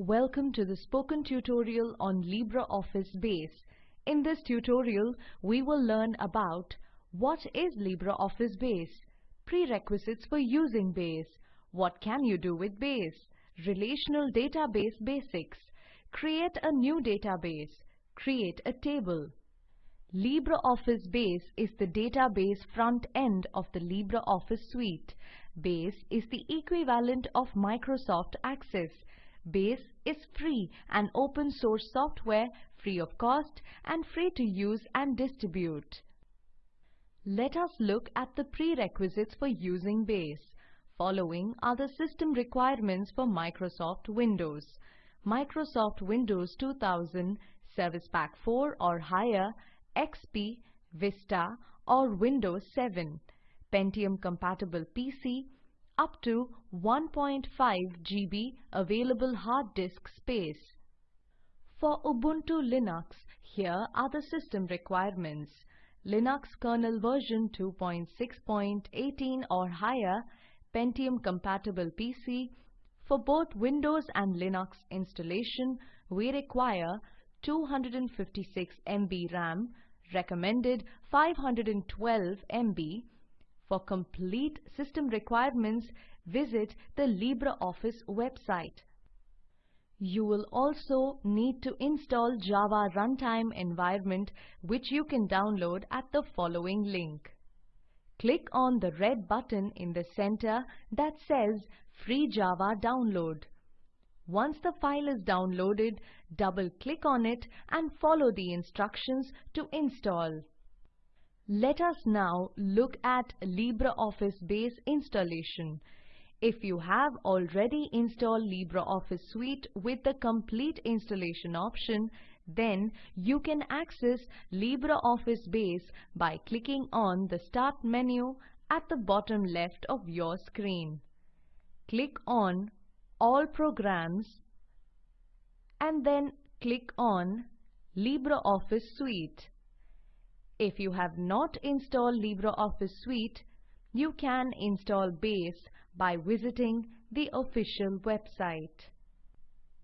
Welcome to the spoken tutorial on LibreOffice Base. In this tutorial, we will learn about what is LibreOffice Base, prerequisites for using Base, what can you do with Base, relational database basics, create a new database, create a table. LibreOffice Base is the database front end of the LibreOffice suite. Base is the equivalent of Microsoft Access. Base is free and open source software, free of cost and free to use and distribute. Let us look at the prerequisites for using Base. Following are the system requirements for Microsoft Windows. Microsoft Windows 2000, Service Pack 4 or higher, XP, Vista or Windows 7, Pentium compatible PC, up to 1.5 GB available hard disk space. For Ubuntu Linux, here are the system requirements. Linux kernel version 2.6.18 or higher, Pentium compatible PC. For both Windows and Linux installation, we require 256 MB RAM, recommended 512 MB. For complete system requirements, visit the LibreOffice website. You will also need to install Java Runtime Environment which you can download at the following link. Click on the red button in the center that says Free Java Download. Once the file is downloaded, double-click on it and follow the instructions to install. Let us now look at LibreOffice Base installation. If you have already installed LibreOffice Suite with the complete installation option, then you can access LibreOffice Base by clicking on the Start menu at the bottom left of your screen. Click on All Programs and then click on LibreOffice Suite. If you have not installed LibreOffice Suite, you can install Base by visiting the official website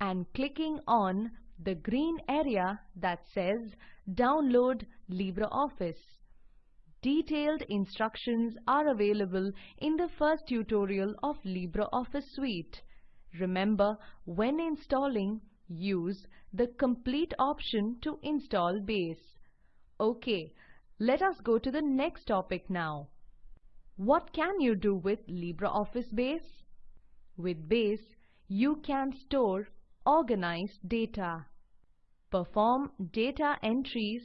and clicking on the green area that says Download LibreOffice. Detailed instructions are available in the first tutorial of LibreOffice Suite. Remember, when installing, use the Complete option to install Base. Okay, let us go to the next topic now. What can you do with LibreOffice Base? With Base, you can store organize data, perform data entries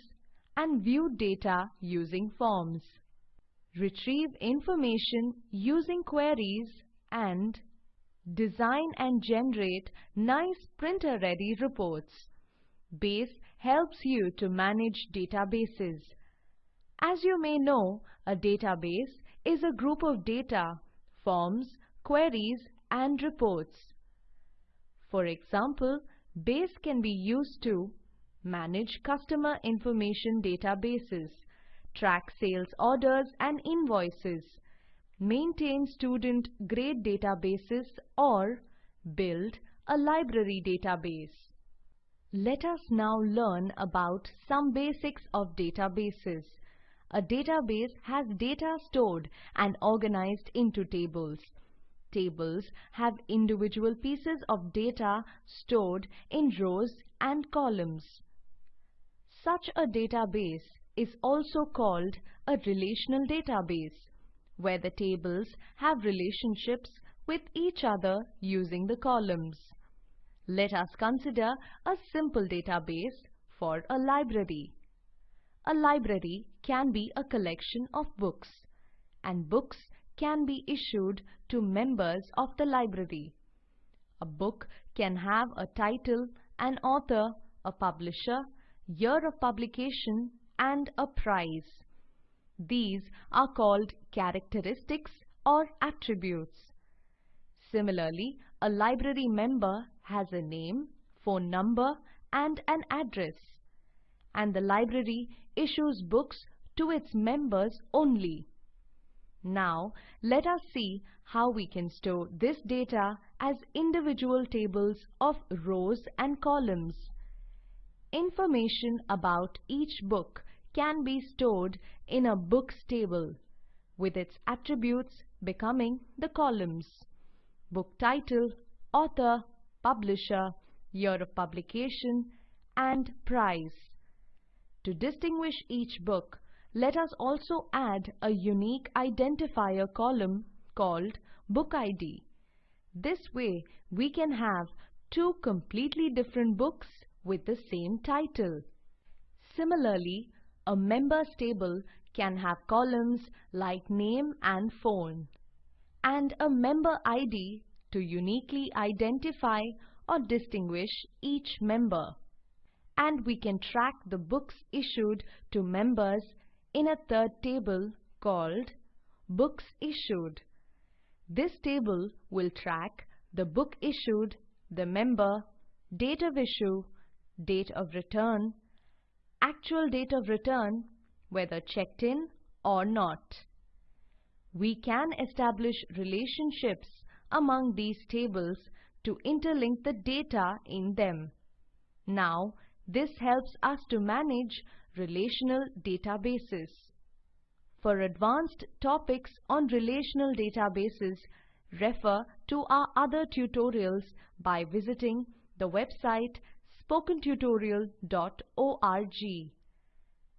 and view data using forms, retrieve information using queries and design and generate nice printer-ready reports. Base helps you to manage databases. As you may know, a database is a group of data, forms, queries and reports. For example, Base can be used to manage customer information databases, track sales orders and invoices, maintain student grade databases or build a library database. Let us now learn about some basics of databases. A database has data stored and organized into tables. Tables have individual pieces of data stored in rows and columns. Such a database is also called a relational database, where the tables have relationships with each other using the columns. Let us consider a simple database for a library. A library can be a collection of books, and books can be issued to members of the library. A book can have a title, an author, a publisher, year of publication and a prize. These are called characteristics or attributes. Similarly, a library member has a name, phone number and an address. And the library issues books to its members only. Now, let us see how we can store this data as individual tables of rows and columns. Information about each book can be stored in a books table, with its attributes becoming the columns. Book title, author, publisher, year of publication, and price. To distinguish each book, let us also add a unique identifier column called Book ID. This way, we can have two completely different books with the same title. Similarly, a members table can have columns like name and phone, and a member ID to uniquely identify or distinguish each member. And we can track the books issued to members in a third table called Books Issued. This table will track the book issued, the member, date of issue, date of return, actual date of return, whether checked in or not. We can establish relationships among these tables to interlink the data in them. Now, this helps us to manage relational databases. For advanced topics on relational databases, refer to our other tutorials by visiting the website spokentutorial.org.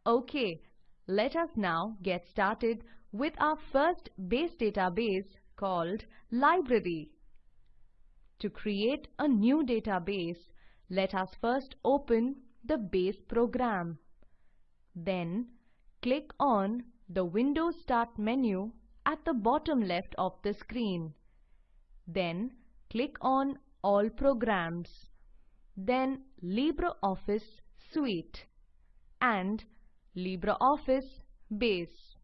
Okay, let us now get started with our first base database called Library. To create a new database, let us first open the base program. Then click on the Windows Start menu at the bottom left of the screen. Then click on All Programs. Then LibreOffice Suite and LibreOffice Base.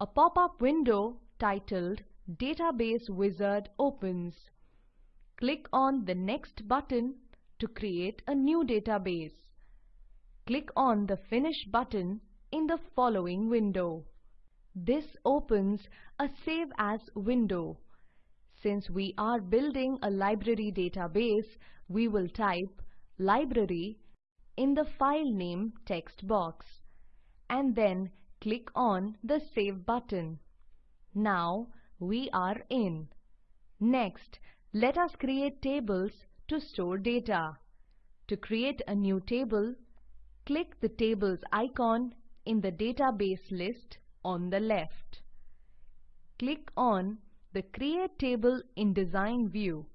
A pop-up window titled Database Wizard opens. Click on the Next button to create a new database click on the Finish button in the following window. This opens a Save As window. Since we are building a library database, we will type library in the file name text box and then click on the Save button. Now we are in. Next, let us create tables to store data. To create a new table, click the Tables icon in the database list on the left. Click on the Create Table in Design view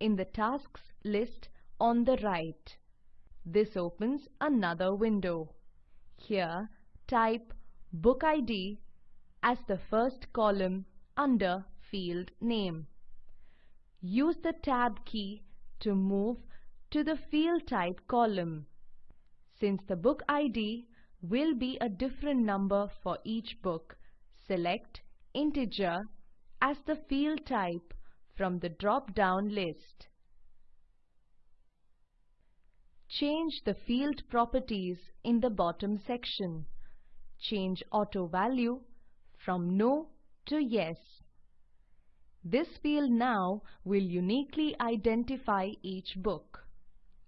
in the Tasks list on the right. This opens another window. Here, type Book ID as the first column under field name. Use the Tab key to move to the Field Type column. Since the book ID will be a different number for each book, select integer as the field type from the drop-down list. Change the field properties in the bottom section. Change auto value from no to yes. This field now will uniquely identify each book.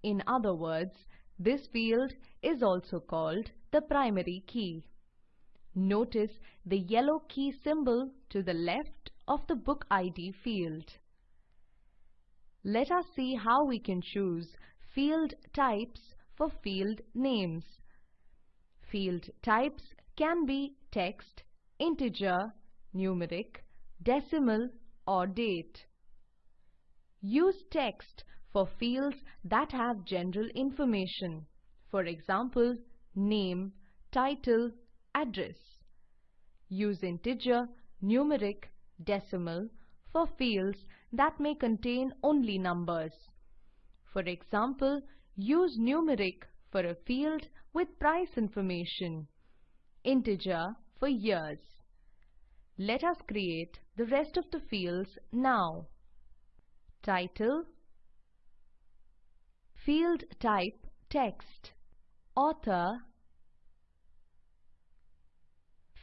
In other words, this field is also called the primary key. Notice the yellow key symbol to the left of the book ID field. Let us see how we can choose field types for field names. Field types can be text, integer, numeric, decimal or date. Use text for fields that have general information, for example, name, title, address. Use integer, numeric, decimal for fields that may contain only numbers. For example, use numeric for a field with price information, integer for years. Let us create the rest of the fields now. Title Field type text. Author.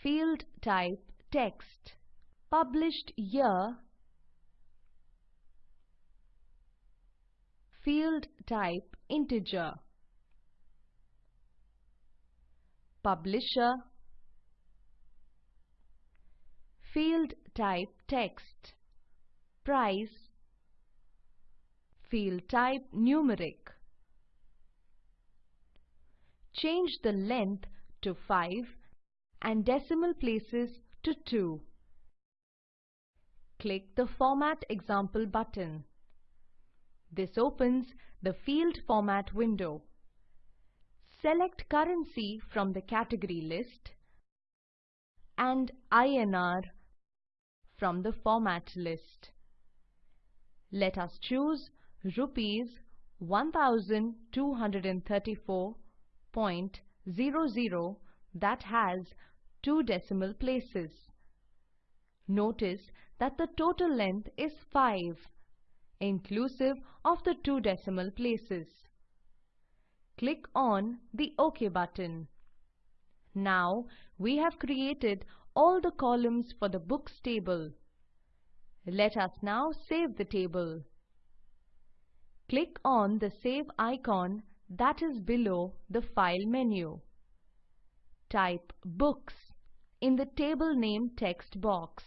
Field type text. Published year Field type integer. Publisher Field type text. Price Field type numeric. Change the length to 5 and decimal places to 2. Click the Format Example button. This opens the Field Format window. Select currency from the category list and INR from the format list. Let us choose rupees 1234.00 that has two decimal places. Notice that the total length is 5, inclusive of the two decimal places. Click on the OK button. Now we have created all the columns for the books table. Let us now save the table. Click on the Save icon that is below the File menu. Type Books in the table name text box.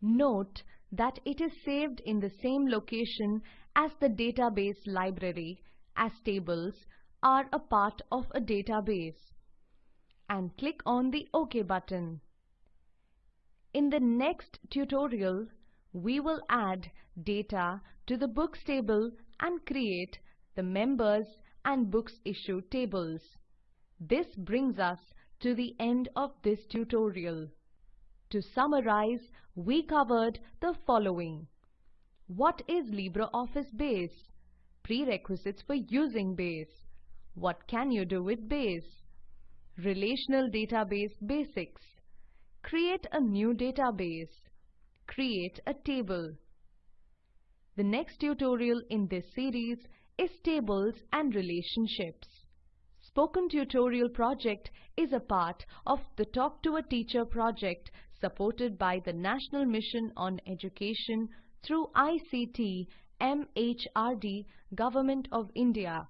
Note that it is saved in the same location as the database library as tables are a part of a database and click on the OK button. In the next tutorial, we will add data to the books table and create the members and books issued tables. This brings us to the end of this tutorial. To summarize, we covered the following. What is LibreOffice Base? Prerequisites for using Base. What can you do with Base? Relational Database Basics Create a new database. Create a table. The next tutorial in this series is Tables and Relationships. Spoken Tutorial project is a part of the Talk to a Teacher project supported by the National Mission on Education through ICT MHRD Government of India.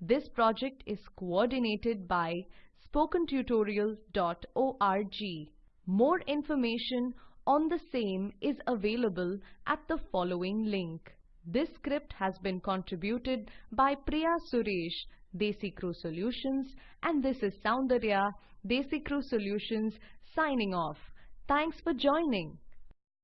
This project is coordinated by spokentutorial.org. More information on the same is available at the following link. This script has been contributed by Priya Suresh, DesiCrew Solutions and this is Soundarya, DesiCrew Solutions signing off. Thanks for joining.